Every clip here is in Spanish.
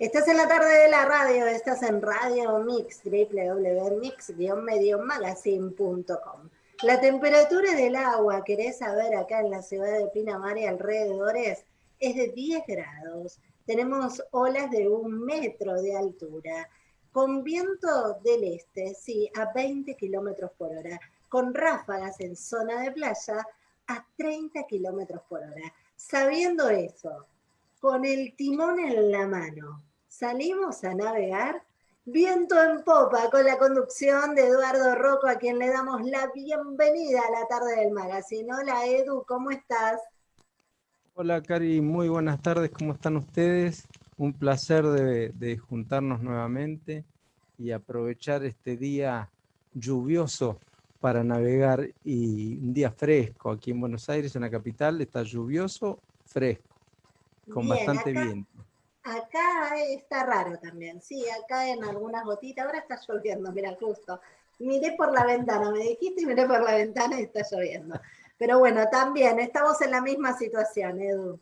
Estás en la tarde de la radio, estás en Radio Mix, www.mix-magazine.com. La temperatura del agua, querés saber acá en la ciudad de Pinamar y alrededores, es de 10 grados. Tenemos olas de un metro de altura, con viento del este, sí, a 20 kilómetros por hora, con ráfagas en zona de playa a 30 kilómetros por hora. Sabiendo eso, con el timón en la mano, salimos a navegar viento en popa con la conducción de Eduardo Rocco, a quien le damos la bienvenida a la tarde del magazine. Hola Edu, ¿cómo estás? Hola Cari, muy buenas tardes, ¿cómo están ustedes? Un placer de, juntarnos nuevamente y aprovechar este día lluvioso para navegar y un día fresco aquí en Buenos Aires, en la capital, está lluvioso, fresco, con bastante viento. Acá está raro también, sí, acá en algunas gotitas, ahora está lloviendo, mira, justo. Miré por la ventana, me dijiste y miré por la ventana y está lloviendo. Pero bueno, también estamos en la misma situación, Edu.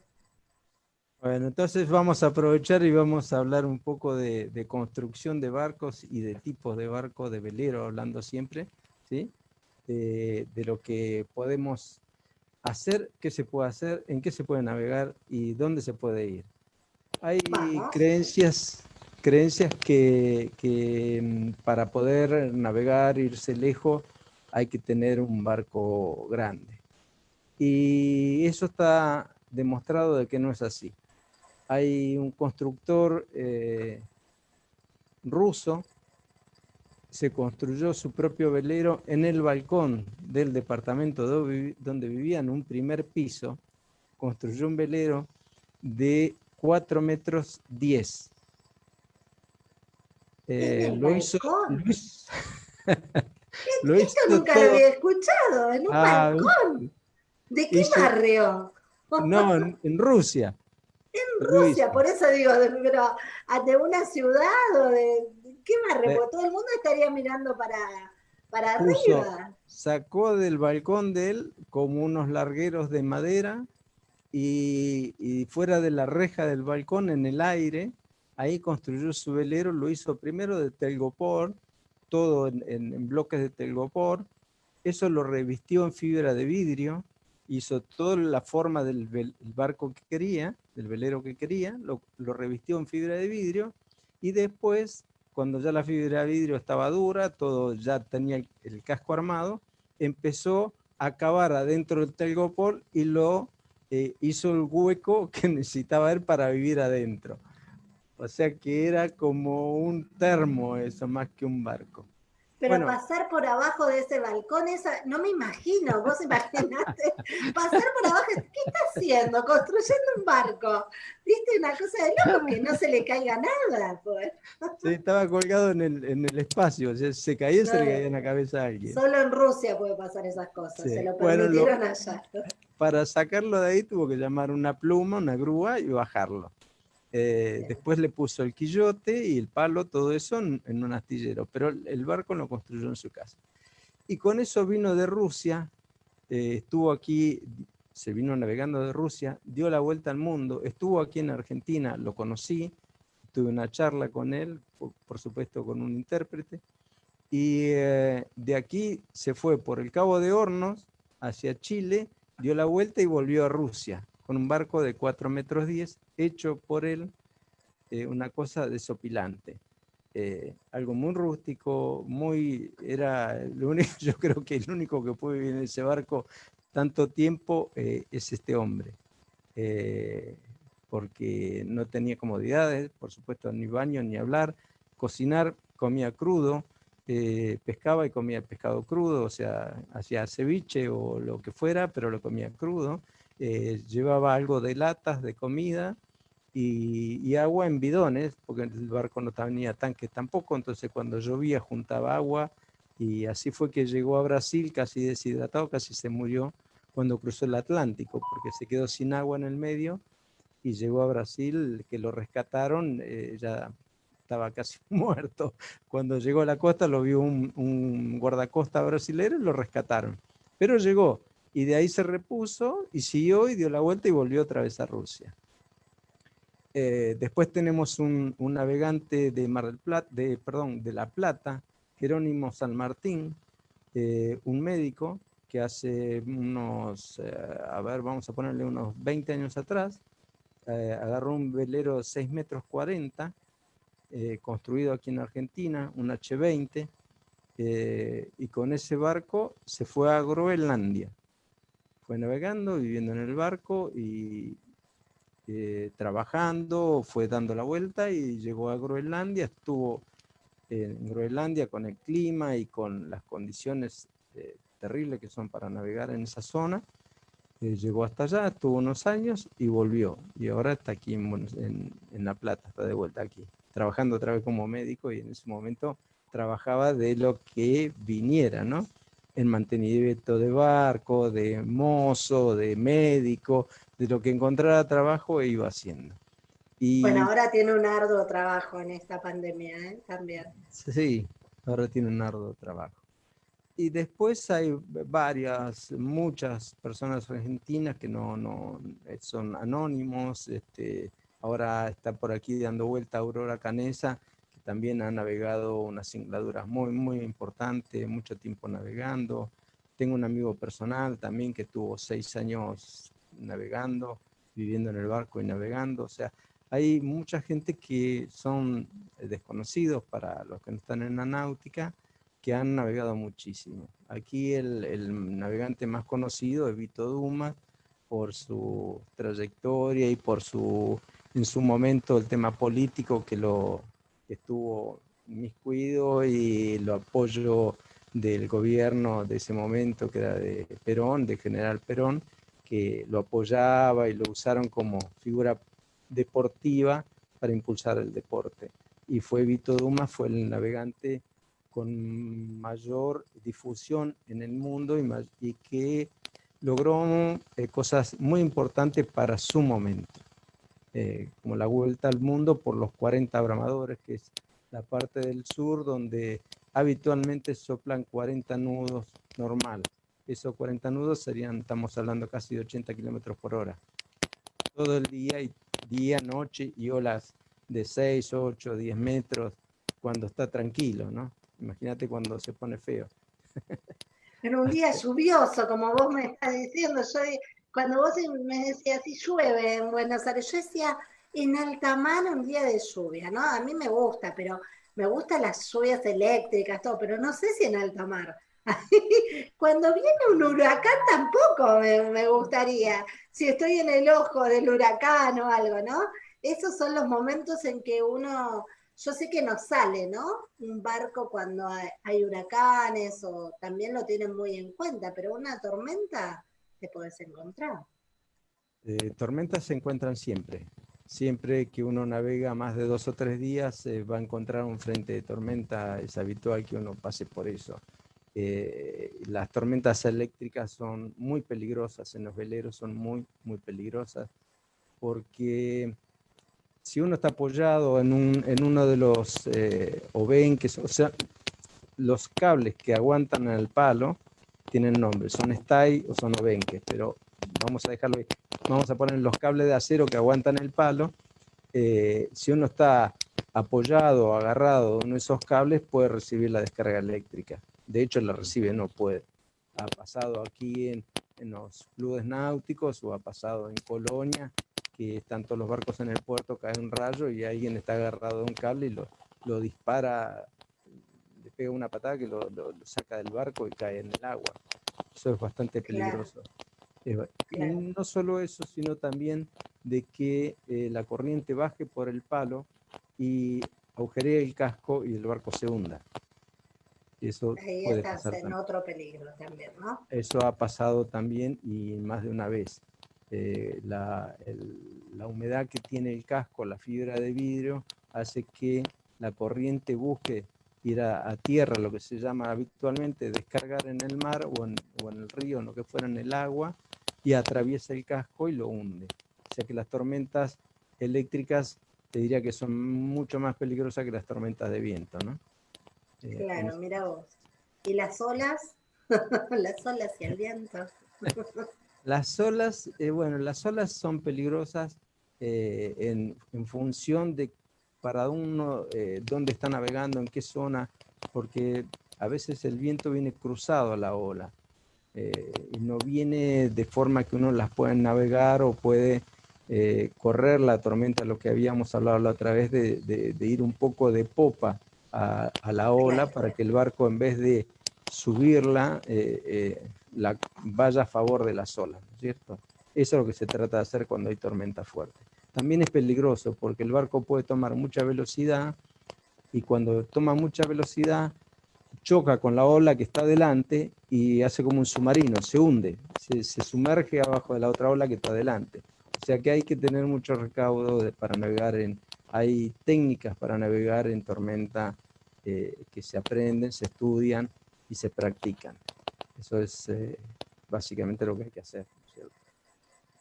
Bueno, entonces vamos a aprovechar y vamos a hablar un poco de, construcción de barcos y de tipos de barcos, de velero, hablando siempre, ¿sí? De, de, lo que podemos hacer, qué se puede hacer, en qué se puede navegar y dónde se puede ir. Hay creencias, creencias que, mm, para poder navegar, irse lejos, hay que tener un barco grande. Y eso está demostrado de que no es así. Hay un constructor eh, ruso, se construyó su propio velero en el balcón del departamento donde vivía en un primer piso, construyó un velero de 4 metros 10. Eh, lo hizo, lo Esto nunca lo había escuchado, en un ah, balcón. ¿De qué barrio? No, en, Rusia. En Rusia, por eso digo, pero de una ciudad o de qué barrio, todo el mundo estaría mirando para, para arriba. Sacó del balcón de él como unos largueros de madera y, fuera de la reja del balcón, en el aire, ahí construyó su velero, lo hizo primero de telgopor, todo en, bloques de telgopor, eso lo revistió en fibra de vidrio, hizo toda la forma del barco que quería, del velero que quería, lo, revistió en fibra de vidrio, y después, cuando ya la fibra de vidrio estaba dura, todo ya tenía el, casco armado, empezó a cavar adentro del telgopor y lo eh, hizo el hueco que necesitaba él para vivir adentro. O sea que era como un termo eso, más que un barco. Pero pasar por abajo de ese balcón, esa, no me imagino, vos imaginaste, pasar por abajo, ¿qué está haciendo? Construyendo un barco. ¿Viste una cosa de loco que no se le caiga nada? Pues. Sí, estaba colgado en el, en el espacio, se caía y se le caía en la cabeza a alguien. Solo en Rusia puede pasar esas cosas, se lo permitieron allá para sacarlo de ahí tuvo que llamar una pluma, una grúa y bajarlo. Eh, después le puso el quillote y el palo, todo eso en, un astillero, pero el barco lo construyó en su casa. Y con eso vino de Rusia, eh, estuvo aquí, se vino navegando de Rusia, dio la vuelta al mundo, estuvo aquí en Argentina, lo conocí, tuve una charla con él, por, supuesto con un intérprete, y eh, de aquí se fue por el Cabo de Hornos hacia Chile, dio la vuelta y volvió a Rusia con un barco de 4 metros 10 hecho por él eh, una cosa desopilante. Eh, algo muy rústico, muy, era lo único, yo creo que el único que puede vivir en ese barco tanto tiempo eh, es este hombre, porque no tenía comodidades, por supuesto, ni baño, ni hablar, cocinar, comía crudo, eh, pescaba y comía pescado crudo, o sea, hacía ceviche o lo que fuera, pero lo comía crudo. Eh, llevaba algo de latas de comida y, agua en bidones, porque el barco no tenía tanques tampoco, entonces cuando llovía juntaba agua y así fue que llegó a Brasil casi deshidratado, casi se murió cuando cruzó el Atlántico, porque se quedó sin agua en el medio y llegó a Brasil, que lo rescataron eh, ya estaba casi muerto. Cuando llegó a la costa lo vio un, guardacosta brasileño y lo rescataron. Pero llegó y de ahí se repuso y siguió y dio la vuelta y volvió otra vez a Rusia. Eh, después tenemos un, navegante de Mar del Plata, de, perdón, de La Plata, Jerónimo San Martín, eh, un médico que hace unos, eh, a ver, vamos a ponerle unos 20 años atrás, agarró un velero 6 metros 40, construido aquí en Argentina, un H20, y con ese barco se fue a Groenlandia. Fue navegando, viviendo en el barco y, eh, trabajando, fue dando la vuelta y llegó a Groenlandia, estuvo en Groenlandia con el clima y con las condiciones eh, terribles que son para navegar en esa zona. Eh, llegó hasta allá, estuvo unos años y volvió. Y ahora está aquí en, en, La Plata, está de vuelta aquí, trabajando otra vez como médico y en ese momento trabajaba de lo que viniera, ¿no? En mantenimiento de barco, de mozo, de médico, de lo que encontrara trabajo e iba haciendo. Y, bueno, ahora tiene un arduo trabajo en esta pandemia, ¿eh? También. Sí, ahora tiene un arduo trabajo. Y después hay varias, muchas personas argentinas que no, no son anónimos. Este, ahora está por aquí dando vuelta Aurora Canesa, que también ha navegado unas singladuras muy, muy importantes, mucho tiempo navegando. Tengo un amigo personal también que tuvo seis años navegando, viviendo en el barco y navegando. O sea, hay mucha gente que son desconocidos para los que no están en la náutica, que han navegado muchísimo. Aquí el, el navegante más conocido es Vito Dumas, por su trayectoria y por su, en su momento, el tema político que lo que estuvo miscuido y lo apoyo del gobierno de ese momento, que era de Perón, de General Perón, que lo apoyaba y lo usaron como figura deportiva para impulsar el deporte. Y fue Vito Dumas, fue el navegante con mayor difusión en el mundo y, y que logró eh, cosas muy importantes para su momento, eh, como la vuelta al mundo por los 40 abramadores, que es la parte del sur donde habitualmente soplan 40 nudos normales esos 40 nudos serían, estamos hablando casi de 80 kilómetros por hora. Todo el día, y día, noche y olas de 6, 8, 10 metros cuando está tranquilo, ¿no? Imagínate cuando se pone feo. En un día lluvioso, como vos me estás diciendo, yo cuando vos me decías si llueve en Buenos Aires, yo decía en alta mar un día de lluvia, ¿no? A mí me gusta, pero me gustan las lluvias eléctricas, todo, pero no sé si en alta mar. Cuando viene un huracán tampoco me, gustaría, si estoy en el ojo del huracán o algo, ¿no? Esos son los momentos en que uno, yo sé que no sale, ¿no? Un barco cuando hay, huracanes o también lo tienen muy en cuenta, pero una tormenta te puedes encontrar. Eh, tormentas se encuentran siempre. Siempre que uno navega más de dos o tres días, va a encontrar un frente de tormenta. Es habitual que uno pase por eso. Eh, las tormentas eléctricas son muy peligrosas en los veleros, son muy, muy peligrosas, porque si uno está apoyado en, un, en uno de los eh, obenques, o sea, los cables que aguantan el palo tienen nombre, son stay o son obenques, pero vamos a dejarlo ahí. Vamos a poner los cables de acero que aguantan el palo. Eh, si uno está apoyado o agarrado en esos cables, puede recibir la descarga eléctrica de hecho la recibe, no puede. Ha pasado aquí en, los clubes náuticos o ha pasado en Colonia, que están todos los barcos en el puerto, cae un rayo y alguien está agarrado a un cable y lo, lo dispara, pega una patada que lo, saca del barco y cae en el agua. Eso es bastante peligroso. Y no solo eso, sino también de que eh, la corriente baje por el palo y agujeree el casco y el barco se hunda. Eso Ahí estás en otro peligro también, ¿no? Eso ha pasado también y más de una vez. Eh, la, la, humedad que tiene el casco, la fibra de vidrio, hace que la corriente busque ir a, tierra, lo que se llama habitualmente descargar en el mar o en, o en el río, en lo que fuera en el agua, y atraviesa el casco y lo hunde. O sea que las tormentas eléctricas te diría que son mucho más peligrosas que las tormentas de viento, ¿no? Eh, claro, mira vos. ¿Y las olas? las olas y el viento. las olas, eh, bueno, las olas son peligrosas en, en, función de para uno dónde está navegando, en qué zona, porque a veces el viento viene cruzado a la ola y no viene de forma que uno las pueda navegar o puede correr la tormenta, lo que habíamos hablado la otra vez de, de ir un poco de popa a, la ola para que el barco en vez de subirla, eh, eh, la, vaya a favor de las olas, ¿cierto? Eso es lo que se trata de hacer cuando hay tormenta fuerte. También es peligroso porque el barco puede tomar mucha velocidad y cuando toma mucha velocidad choca con la ola que está delante y hace como un submarino, se hunde, se, sumerge abajo de la otra ola que está delante. O sea que hay que tener mucho recaudo para navegar en, hay técnicas para navegar en tormenta eh, que se aprenden, se estudian y se practican. Eso es eh, básicamente lo que hay que hacer.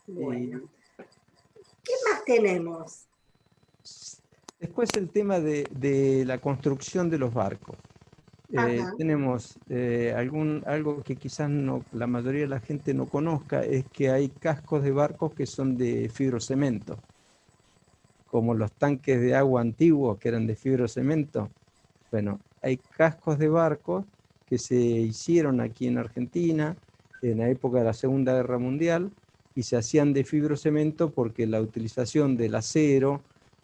Bueno. ¿Qué más tenemos? Después el tema de, la construcción de los barcos. Eh, tenemos algún, algo que quizás no, la mayoría de la gente no conozca, es que hay cascos de barcos que son de fibrocemento como los tanques de agua antiguos que eran de fibrocemento. Bueno, hay cascos de barcos que se hicieron aquí en Argentina en la época de la Segunda Guerra Mundial y se hacían de fibrocemento porque la utilización del acero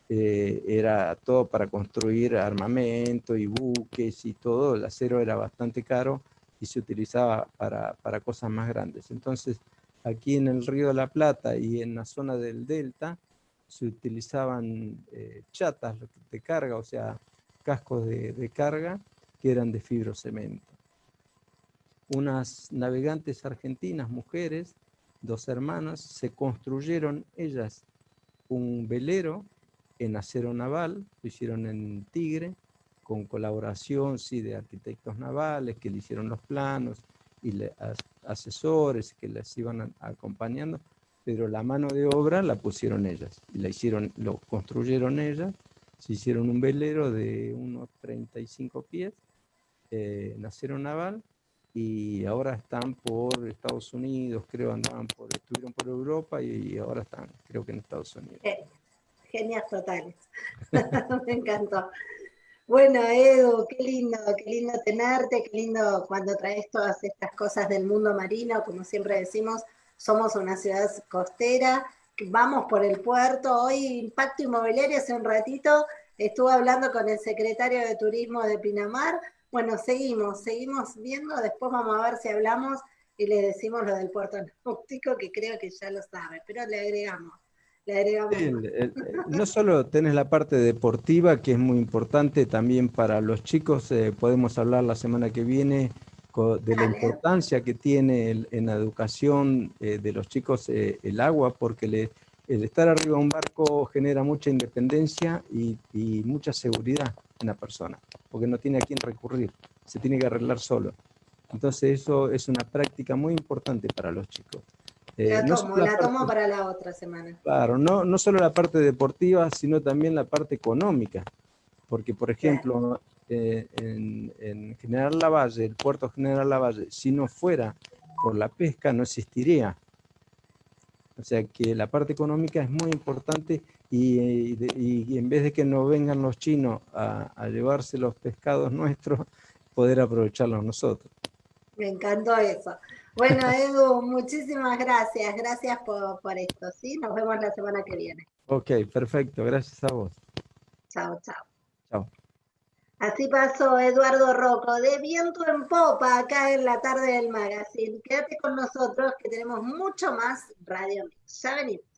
eh, era todo para construir armamento y buques y todo, el acero era bastante caro y se utilizaba para, para cosas más grandes. Entonces, aquí en el Río de la Plata y en la zona del Delta, se utilizaban eh, chatas de carga, o sea, cascos de, carga que eran de fibrocemento. Unas navegantes argentinas, mujeres, dos hermanas, se construyeron ellas un velero en acero naval, lo hicieron en Tigre, con colaboración sí, de arquitectos navales que le hicieron los planos y asesores que les iban acompañando, pero la mano de obra la pusieron ellas, la hicieron, lo construyeron ellas, se hicieron un velero de unos 35 pies, eh, nacieron naval, y ahora están por Estados Unidos, creo andaban por, estuvieron por Europa y ahora están, creo que en Estados Unidos. Genias totales, me encantó. Bueno, Edu, qué lindo, qué lindo tenerte, qué lindo cuando traes todas estas cosas del mundo marino, como siempre decimos, somos una ciudad costera, vamos por el puerto. Hoy Impacto Inmobiliario hace un ratito estuve hablando con el secretario de Turismo de Pinamar. Bueno, seguimos, seguimos viendo, después vamos a ver si hablamos y le decimos lo del puerto náutico, que creo que ya lo sabe, pero le agregamos. Le agregamos. no solo tenés la parte deportiva, que es muy importante también para los chicos, eh, podemos hablar la semana que viene de la importancia que tiene en la educación eh, de los chicos eh, el agua, porque le, el estar arriba de un barco genera mucha independencia y, mucha seguridad en la persona, porque no tiene a quién recurrir, se tiene que arreglar solo. Entonces eso es una práctica muy importante para los chicos. Eh, la tomo, la, tomo para la otra semana. Claro, no, no solo la parte deportiva, sino también la parte económica. Porque, por ejemplo, eh, en, General Lavalle, el puerto General Lavalle, si no fuera por la pesca, no existiría. O sea que la parte económica es muy importante y, en vez de que no vengan los chinos a, llevarse los pescados nuestros, poder aprovecharlos nosotros. Me encantó eso. Bueno, Edu, muchísimas gracias. Gracias por, por esto, ¿sí? Nos vemos la semana que viene. Ok, perfecto. Gracias a vos. Chao. Chao. Así pasó Eduardo Rocco de Viento en Popa acá en la tarde del magazine. Quédate con nosotros que tenemos mucho más Radio Mix. Ya venimos.